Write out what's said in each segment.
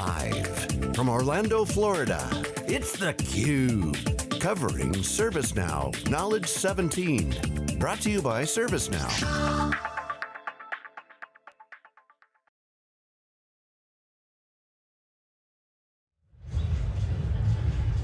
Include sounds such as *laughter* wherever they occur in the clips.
Live from Orlando, Florida, it's theCUBE. Covering ServiceNow Knowledge 17. Brought to you by ServiceNow.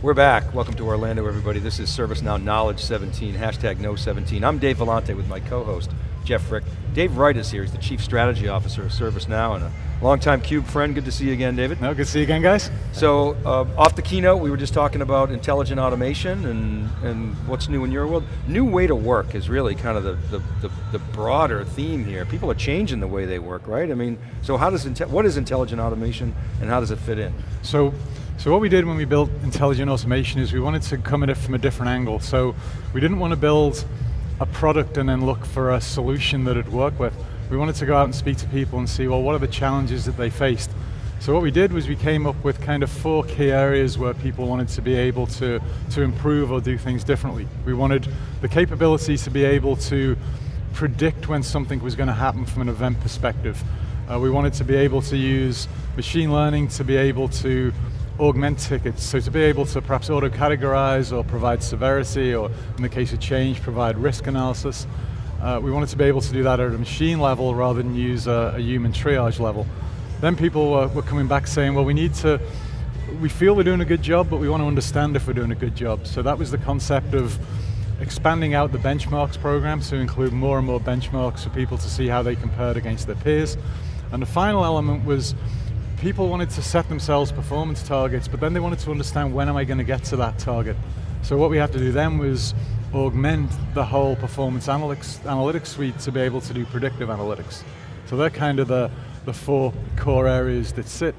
We're back, welcome to Orlando everybody. This is ServiceNow Knowledge 17, hashtag know17. I'm Dave Vellante with my co-host, Jeff Frick. Dave Wright is here, he's the Chief Strategy Officer of ServiceNow and a longtime CUBE friend. Good to see you again, David. No, good to see you again, guys. So, uh, off the keynote, we were just talking about intelligent automation and, and what's new in your world. New way to work is really kind of the, the, the, the broader theme here. People are changing the way they work, right? I mean, so how does, what is intelligent automation and how does it fit in? So, so what we did when we built intelligent automation is we wanted to come at it from a different angle. So we didn't want to build a product and then look for a solution that it'd work with. We wanted to go out and speak to people and see, well, what are the challenges that they faced? So what we did was we came up with kind of four key areas where people wanted to be able to, to improve or do things differently. We wanted the capability to be able to predict when something was going to happen from an event perspective. Uh, we wanted to be able to use machine learning to be able to augment tickets, so to be able to perhaps auto-categorize or provide severity, or in the case of change, provide risk analysis. Uh, we wanted to be able to do that at a machine level rather than use a, a human triage level. Then people were, were coming back saying, well we need to, we feel we're doing a good job, but we want to understand if we're doing a good job. So that was the concept of expanding out the benchmarks program to include more and more benchmarks for people to see how they compared against their peers. And the final element was people wanted to set themselves performance targets, but then they wanted to understand when am I going to get to that target. So what we had to do then was augment the whole performance analytics, analytics suite to be able to do predictive analytics. So they're kind of the, the four core areas that sit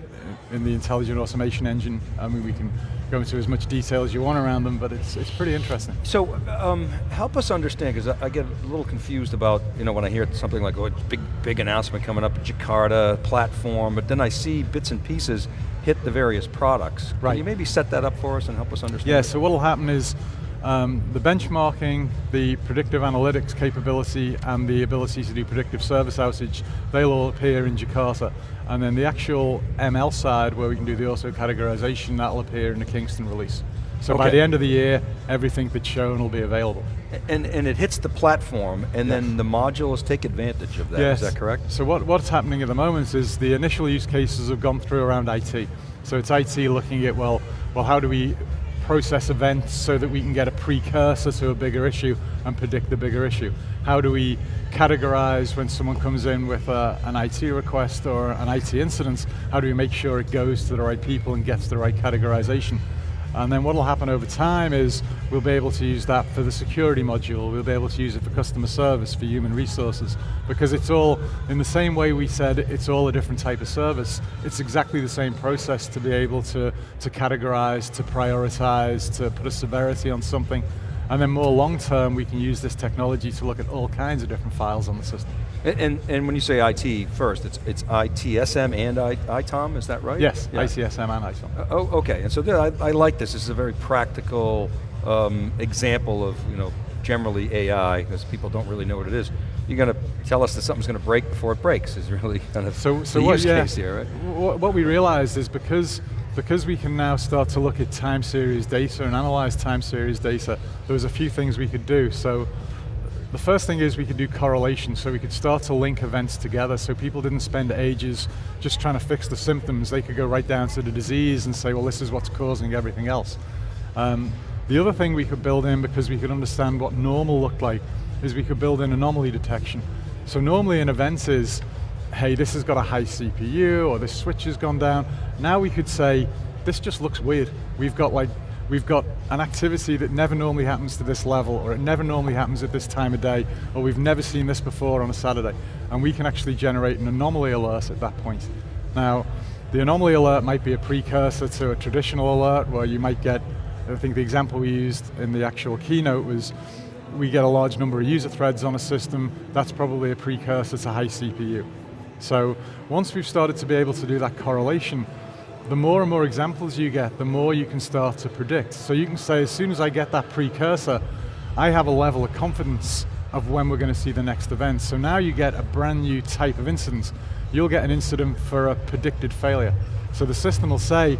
in the intelligent automation engine. I mean, we can go into as much detail as you want around them, but it's, it's pretty interesting. So, um, help us understand, because I, I, get a little confused about, you know, when I hear something like, oh, big, big announcement coming up at Jakarta, platform, but then I see bits and pieces hit the various products. Right. Can you maybe set that up for us and help us understand? Yeah, so what'll happen is, um, the benchmarking, the predictive analytics capability, and the ability to do predictive service outage, they'll all appear in Jakarta. And then the actual ML side, where we can do the auto categorization, that'll appear in the Kingston release. So okay. by the end of the year, everything that's shown will be available. And, and it hits the platform, and yes. then the modules take advantage of that, yes. is that correct? So what, what's happening at the moment is the initial use cases have gone through around IT. So it's IT looking at, well, well how do we process events so that we can get a precursor to a bigger issue and predict the bigger issue? How do we categorize when someone comes in with a, an IT request or an IT incident? How do we make sure it goes to the right people and gets the right categorization? And then what will happen over time is we'll be able to use that for the security module, we'll be able to use it for customer service, for human resources, because it's all, in the same way we said it's all a different type of service, it's exactly the same process to be able to, to categorize, to prioritize, to put a severity on something, and then more long term, we can use this technology to look at all kinds of different files on the system. And, and, and when you say IT first, it's, it's ITSM and I, ITOM, is that right? Yes, yeah. ITSM and ITOM. Uh, oh, okay, and so I, I, like this. This is a very practical um, example of, you know, generally AI, because people don't really know what it is. You're going to tell us that something's going to break before it breaks, is really kind of so, so the what, use yeah, case here, right? What, what we realized is because because we can now start to look at time series data and analyze time series data, there was a few things we could do. So the first thing is we could do correlation, so we could start to link events together so people didn't spend ages just trying to fix the symptoms. They could go right down to the disease and say, well, this is what's causing everything else. Um, the other thing we could build in, because we could understand what normal looked like, is we could build in anomaly detection. So normally an event is, hey, this has got a high CPU, or this switch has gone down. Now we could say, this just looks weird. We've got like, we've got an activity that never normally happens to this level, or it never normally happens at this time of day, or we've never seen this before on a Saturday. And we can actually generate an anomaly alert at that point. Now, the anomaly alert might be a precursor to a traditional alert where you might get, I think the example we used in the actual keynote was, we get a large number of user threads on a system, that's probably a precursor to high CPU. So once we've started to be able to do that correlation, the more and more examples you get, the more you can start to predict. So you can say, as soon as I get that precursor, I have a level of confidence of when we're going to see the next event. So now you get a brand new type of incident. you'll get an incident for a predicted failure. So the system will say,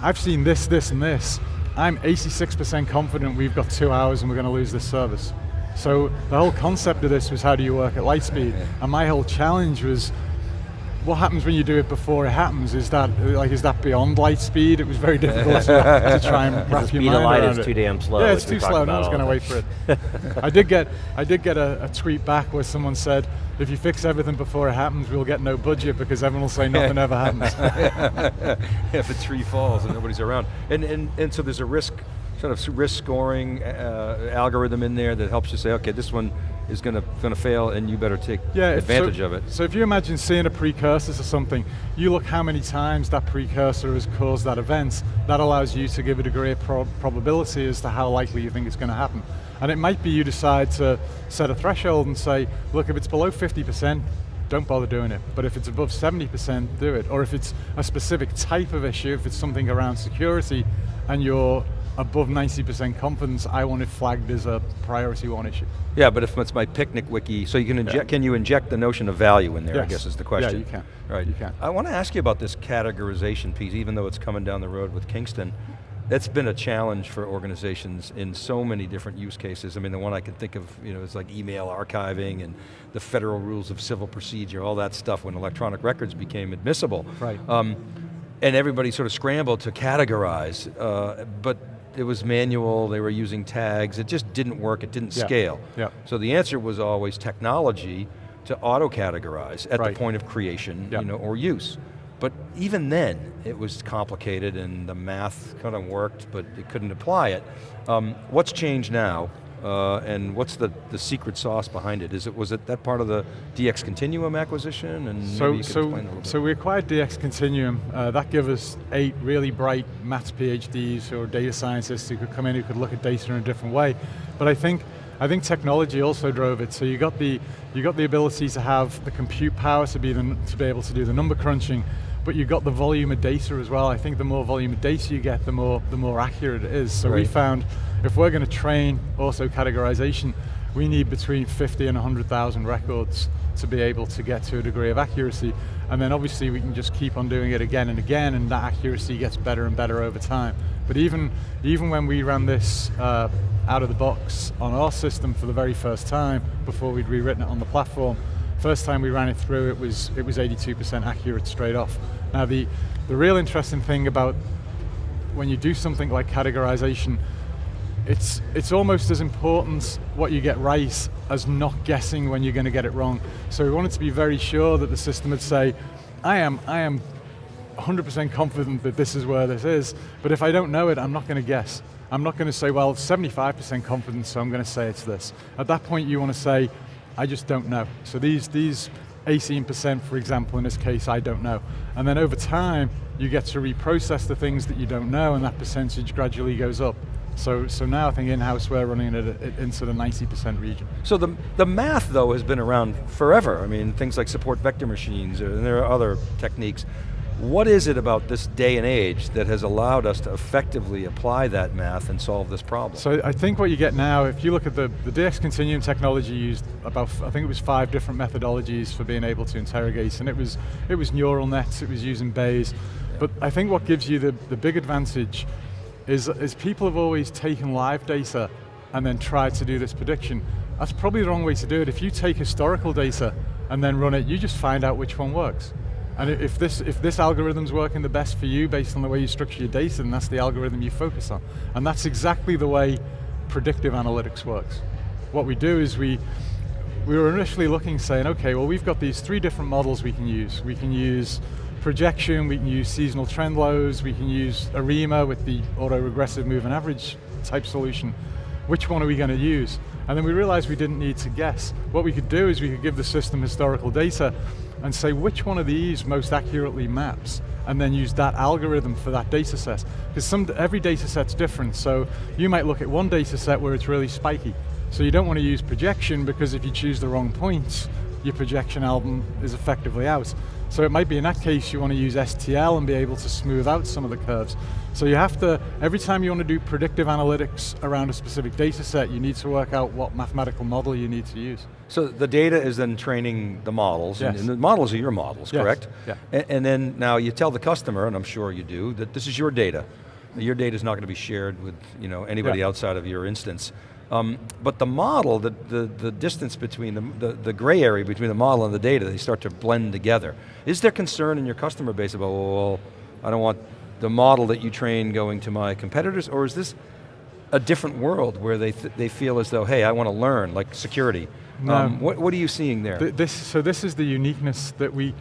I've seen this, this, and this. I'm 86% confident we've got two hours and we're going to lose this service. So the whole concept of this was how do you work at light speed? And my whole challenge was, what happens when you do it before it happens? Is that like is that beyond light speed? It was very difficult to, to *laughs* try and wrap your mind speed mind of light around is too damn slow, Yeah, it's too slow. No one's going to wait for it. *laughs* I did get I did get a, a tweet back where someone said, if you fix everything before it happens, we'll get no budget because everyone will say nothing ever happens. *laughs* if a tree falls and nobody's around. And, and, and so there's a risk, sort of risk scoring uh, algorithm in there that helps you say, okay, this one is going to going to fail and you better take yeah, advantage so, of it. So if you imagine seeing a precursor to something, you look how many times that precursor has caused that event, that allows you to give a degree of pro probability as to how likely you think it's going to happen. And it might be you decide to set a threshold and say, look, if it's below 50%, don't bother doing it. But if it's above 70%, do it. Or if it's a specific type of issue, if it's something around security, and you're above 90% confidence, I want it flagged as a priority one issue. Yeah, but if it's my picnic wiki, so you can inject, can you inject the notion of value in there, I guess is the question. Yeah, you can. Right. You can. I want to ask you about this categorization piece, even though it's coming down the road with Kingston. That's been a challenge for organizations in so many different use cases. I mean, the one I can think of, you know, is like email archiving and the federal rules of civil procedure, all that stuff when electronic records became admissible. Right. Um, and everybody sort of scrambled to categorize, uh, but it was manual, they were using tags, it just didn't work, it didn't Yeah. scale. Yeah. So the answer was always technology to auto-categorize at Right. the point of creation Yeah. you know, or use. But even then, it was complicated and the math kind of worked, but it couldn't apply it. Um, what's changed now, uh, and what's the, the secret sauce behind it? Is it, was it that part of the DX Continuum acquisition? And So, you so, a little bit. so we acquired DX Continuum. Uh, that gave us eight really bright maths PhDs or data scientists who could come in who could look at data in a different way. But I think, I think technology also drove it. So you got the, you got the ability to have the compute power to be, the, to be able to do the number crunching, but you've got the volume of data as well. I think the more volume of data you get, the more, the more accurate it is. So we found if we're going to train also categorization, we need between 50 and 100,000 records to be able to get to a degree of accuracy. And then obviously we can just keep on doing it again and again and that accuracy gets better and better over time. But even, even when we ran this uh, out of the box on our system for the very first time, before we'd rewritten it on the platform, first time we ran it through it was, it was 82% accurate straight off. Now the, the real interesting thing about when you do something like categorization, it's, it's almost as important what you get right as not guessing when you're going to get it wrong. So we wanted to be very sure that the system would say, I am, I am 100% confident that this is where this is, but if I don't know it, I'm not going to guess. I'm not going to say, well, 75% confidence, so I'm going to say it's this. At that point, you want to say, I just don't know. So these, these 18%, for example, in this case, I don't know. And then over time, you get to reprocess the things that you don't know, and that percentage gradually goes up. So, so now I think in-house we're running it into the 90% region. So the, the math though has been around forever. I mean, things like support vector machines, and there are other techniques. What is it about this day and age that has allowed us to effectively apply that math and solve this problem? So I think what you get now, if you look at the, the DX Continuum technology used about, I think it was five different methodologies for being able to interrogate, and it was, it was neural nets, it was using Bayes, but I think what gives you the, the big advantage is, is people have always taken live data and then tried to do this prediction. That's probably the wrong way to do it. If you take historical data and then run it, you just find out which one works. And if this, if this algorithm's working the best for you based on the way you structure your data, then that's the algorithm you focus on. And that's exactly the way predictive analytics works. What we do is we, we were initially looking saying, okay, well we've got these three different models we can use. We can use projection, we can use seasonal trend Loess, we can use ARIMA with the auto-regressive moving average type solution. Which one are we going to use? And then we realized we didn't need to guess. What we could do is we could give the system historical data and say which one of these most accurately maps and then use that algorithm for that data set. Because some, every data set's different, so you might look at one data set where it's really spiky. So you don't want to use projection because if you choose the wrong points, your projection album is effectively out. So it might be in that case you want to use STL and be able to smooth out some of the curves. So you have to, every time you want to do predictive analytics around a specific data set, you need to work out what mathematical model you need to use. So the data is then training the models, and- Yes. and the models are your models, Yes, correct? yeah. A- And, then now you tell the customer, and I'm sure you do, that this is your data. Your data is not going to be shared with you know, anybody Yeah. outside of your instance. Um, but the model, the, the, the distance between the, the, the gray area between the model and the data, they start to blend together. Is there concern in your customer base about, well, I don't want the model that you train going to my competitors, or is this a different world where they, th they feel as though, hey, I want to learn, like security. No. Um, what, what are you seeing there? Th- This, so this is the uniqueness that we,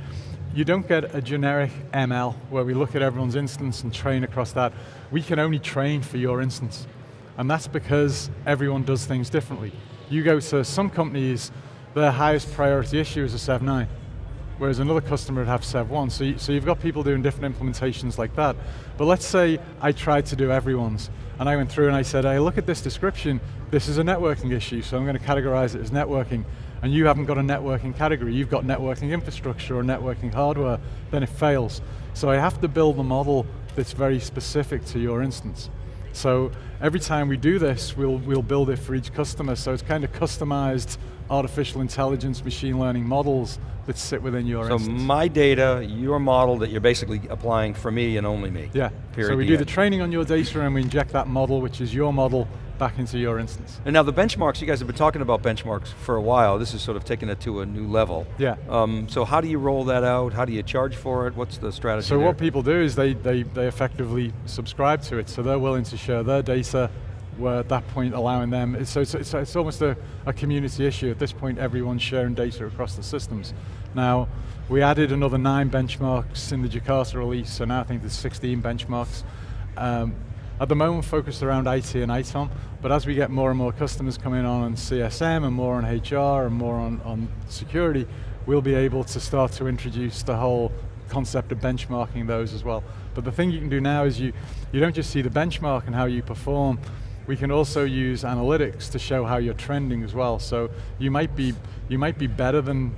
you don't get a generic ML where we look at everyone's instance and train across that. We can only train for your instance. And that's because everyone does things differently. You go to some companies, their highest priority issue is a Sev 9, whereas another customer would have Sev 1. So, you, so you've got people doing different implementations like that. But let's say I tried to do everyone's, and I went through and I said, hey, look at this description, this is a networking issue, so I'm going to categorize it as networking, and you haven't got a networking category, you've got networking infrastructure or networking hardware, then it fails. So I have to build a model that's very specific to your instance. So every time we do this, we'll, we'll build it for each customer, so it's kind of customized artificial intelligence, machine learning models that sit within your so instance. my data, your model that you're basically applying for me and only me. Yeah, Period, so we do the training on your data and we inject that model, which is your model, back into your instance. And now the benchmarks, you guys have been talking about benchmarks for a while. This is sort of taking it to a new level. Yeah. Um, so how do you roll that out? How do you charge for it? What's the strategy So there? what people do is they, they, they effectively subscribe to it, so they're willing to share their data, where at that point allowing them, it's, so it's, it's, it's almost a, a community issue. At this point, everyone's sharing data across the systems. Now, we added another nine benchmarks in the Jakarta release, so now I think there's 16 benchmarks. Um, at the moment, focused around IT and ITOM, but as we get more and more customers coming on on CSM and more on HR and more on, on security, we'll be able to start to introduce the whole concept of benchmarking those as well. But the thing you can do now is you, you don't just see the benchmark and how you perform, we can also use analytics to show how you're trending as well. So you might be, you might be better than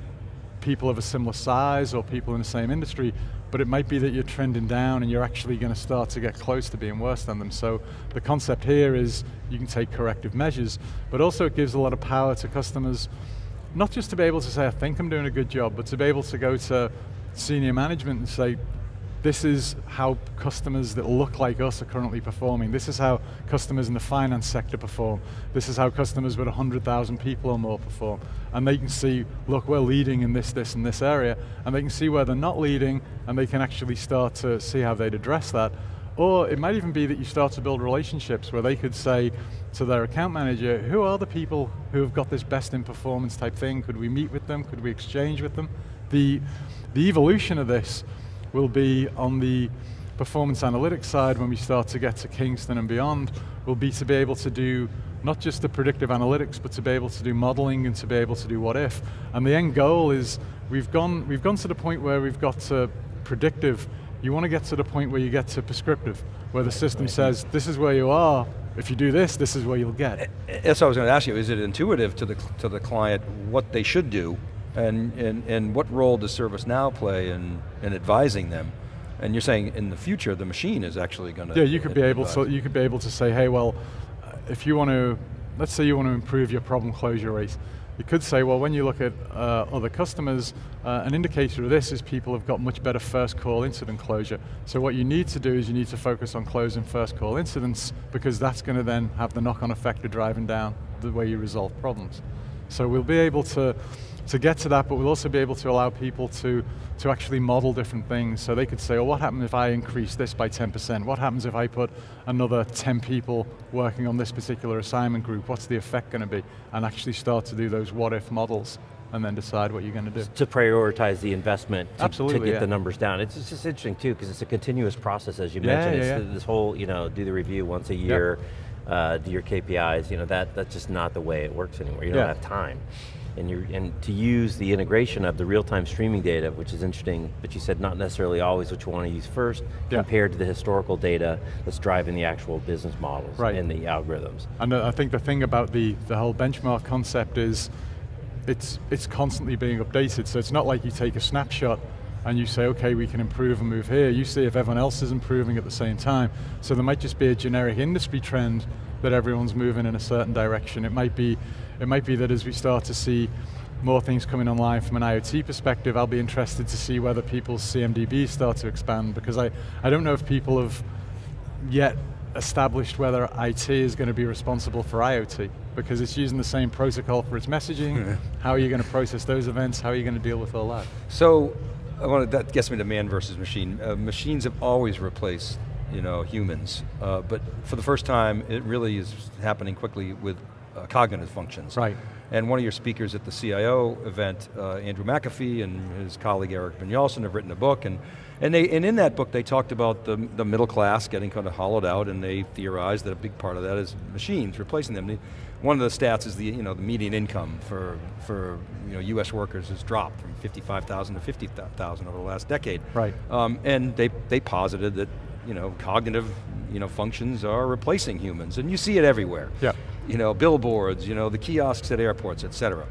people of a similar size or people in the same industry, but it might be that you're trending down and you're actually going to start to get close to being worse than them. So the concept here is you can take corrective measures, but also it gives a lot of power to customers, not just to be able to say, I think I'm doing a good job, but to be able to go to senior management and say, this is how customers that look like us are currently performing. This is how customers in the finance sector perform. This is how customers with 100,000 people or more perform. And they can see, look, we're leading in this, this, and this area, and they can see where they're not leading, and they can actually start to see how they'd address that. Or it might even be that you start to build relationships where they could say to their account manager, who are the people who have got this best in performance type thing? Could we meet with them? Could we exchange with them? The, the evolution of this will be on the performance analytics side when we start to get to Kingston and beyond, will be to be able to do not just the predictive analytics, but to be able to do modeling and to be able to do what if. And the end goal is, we've gone, we've gone to the point where we've got to predictive, you want to get to the point where you get to prescriptive, where the system says, this is where you are, if you do this, this is where you'll get. That's what I was going to ask you. Is it intuitive to the to the client what they should do, and and and what role does ServiceNow play in in advising them? And you're saying in the future the machine is actually going to Yeah, you could be able to you could be able to say, hey, well, uh, if you want to, let's say you want to improve your problem closure rate, you could say, well, when you look at uh, other customers, uh, an indicator of this is people have got much better first call incident closure. So what you need to do is you need to focus on closing first call incidents because that's going to then have the knock-on effect of driving down the way you resolve problems. So we'll be able to to get to that, but we'll also be able to allow people to, to actually model different things. So they could say, well, what happens if I increase this by 10%? What happens if I put another 10 people working on this particular assignment group? What's the effect going to be? And actually start to do those what if models and then decide what you're going to do. To prioritize the investment to, to get yeah. the numbers down. It's, it's just interesting too, because it's a continuous process as you Yeah, mentioned. yeah, it's yeah. this whole, you know, do the review once a year, uh, do your KPIs, you know, that, that's just not the way it works anymore. You don't have time. And, you're, and to use the integration of the real-time streaming data, which is interesting, but you said not necessarily always what you want to use first, Yeah. compared to the historical data that's driving the actual business models Right. and the algorithms. And I think the thing about the, the whole benchmark concept is it's, it's constantly being updated. So it's not like you take a snapshot and you say, okay, we can improve and move here. You see if everyone else is improving at the same time. So there might just be a generic industry trend that everyone's moving in a certain direction. It might be, it might be that as we start to see more things coming online from an IoT perspective, I'll be interested to see whether people's CMDBs start to expand because I, I don't know if people have yet established whether IT is going to be responsible for IoT because it's using the same protocol for its messaging. How are you going to process those events? How are you going to deal with all that? So, I wanted, that gets me to man versus machine. Uh, machines have always replaced you know, humans, uh, but for the first time, it really is happening quickly with uh, cognitive functions. Right. And one of your speakers at the CIO event, uh, Andrew McAfee and his colleague Erik Brynjolfsson have written a book, and, and, they, and in that book they talked about the, the middle class getting kind of hollowed out, and they theorized that a big part of that is machines replacing them. One of the stats is the, you know, the median income for, for you know, US workers has dropped from 55,000 to 50,000 over the last decade. Right. Um, and they, they posited that you know, cognitive you know, functions are replacing humans, and you see it everywhere. Yeah. You know, billboards, you know, the kiosks at airports, et cetera.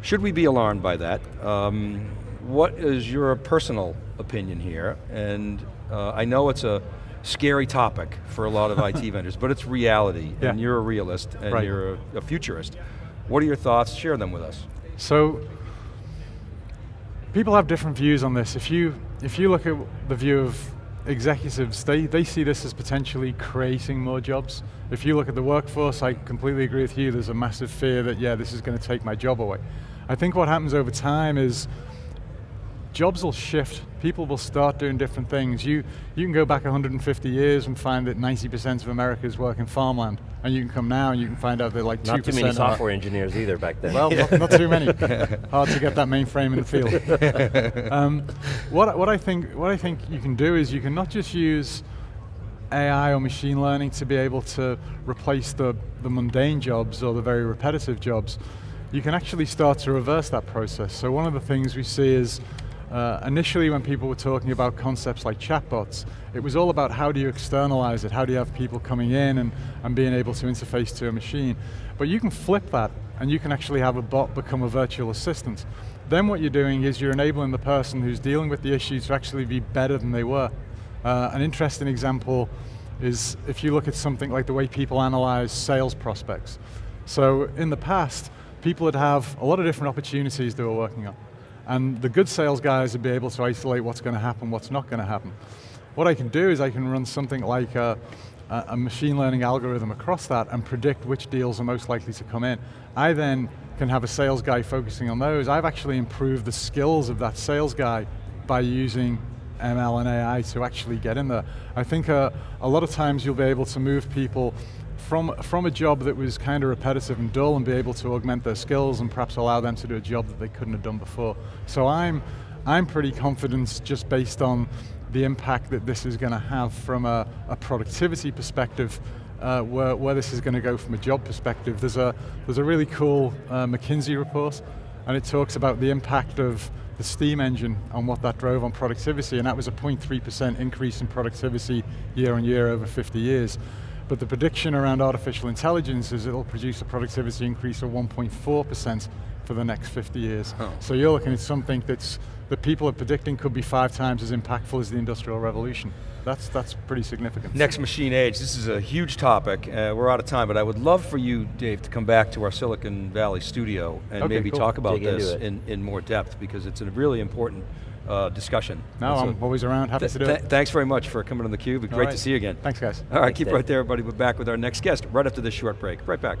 Should we be alarmed by that? Um, what is your personal opinion here? And uh, I know it's a scary topic for a lot of IT *laughs* vendors, but it's reality, yeah. and you're a realist, and right. you're a, a futurist. What are your thoughts? Share them with us. So, people have different views on this. If you, if you look at the view of executives, they, they see this as potentially creating more jobs. If you look at the workforce, I completely agree with you, there's a massive fear that, yeah, this is going to take my job away. I think what happens over time is jobs will shift. People will start doing different things. You, you can go back 150 years and find that 90% of America is working farmland. And you can come now and you can find out that like 2% Not too many software engineers either back then. Well, not, not, too many. *laughs* Hard to get that mainframe in the field. *laughs* um, what, what, I think, what I think you can do is you can not just use AI or machine learning to be able to replace the, the mundane jobs or the very repetitive jobs, you can actually start to reverse that process. So one of the things we see is uh, initially when people were talking about concepts like chatbots, it was all about how do you externalize it, how do you have people coming in and, and being able to interface to a machine. But you can flip that and you can actually have a bot become a virtual assistant. Then what you're doing is you're enabling the person who's dealing with the issue to actually be better than they were. Uh, an interesting example is if you look at something like the way people analyze sales prospects. So in the past, people would have a lot of different opportunities they were working on. And the good sales guys would be able to isolate what's going to happen, what's not going to happen. What I can do is I can run something like a, a, machine learning algorithm across that and predict which deals are most likely to come in. I then can have a sales guy focusing on those. I've actually improved the skills of that sales guy by using ML and AI to actually get in there. I think uh, a lot of times you'll be able to move people from, from a job that was kind of repetitive and dull and be able to augment their skills and perhaps allow them to do a job that they couldn't have done before. So I'm, I'm pretty confident just based on the impact that this is going to have from a, a productivity perspective uh, where, where this is going to go from a job perspective. There's a, there's a really cool uh, McKinsey report and it talks about the impact of the steam engine and what that drove on productivity and that was a 0.3% increase in productivity year on year over 50 years. But the prediction around artificial intelligence is it'll produce a productivity increase of 1.4% for the next 50 years. Oh. So you're looking at something that's, that people are predicting could be five times as impactful as the Industrial Revolution. That's, that's pretty significant. Next machine age, this is a huge topic. Uh, we're out of time, but I would love for you, Dave, to come back to our Silicon Valley studio and okay, maybe cool. talk about Dig this in, in more depth because it's a really important uh, discussion. No, I'm always around, happy th to do th it. Thanks very much for coming on theCUBE, great right. to see you again. Thanks guys. All right, Thanks, keep Dave. right there everybody, we're back with our next guest right after this short break. Right back.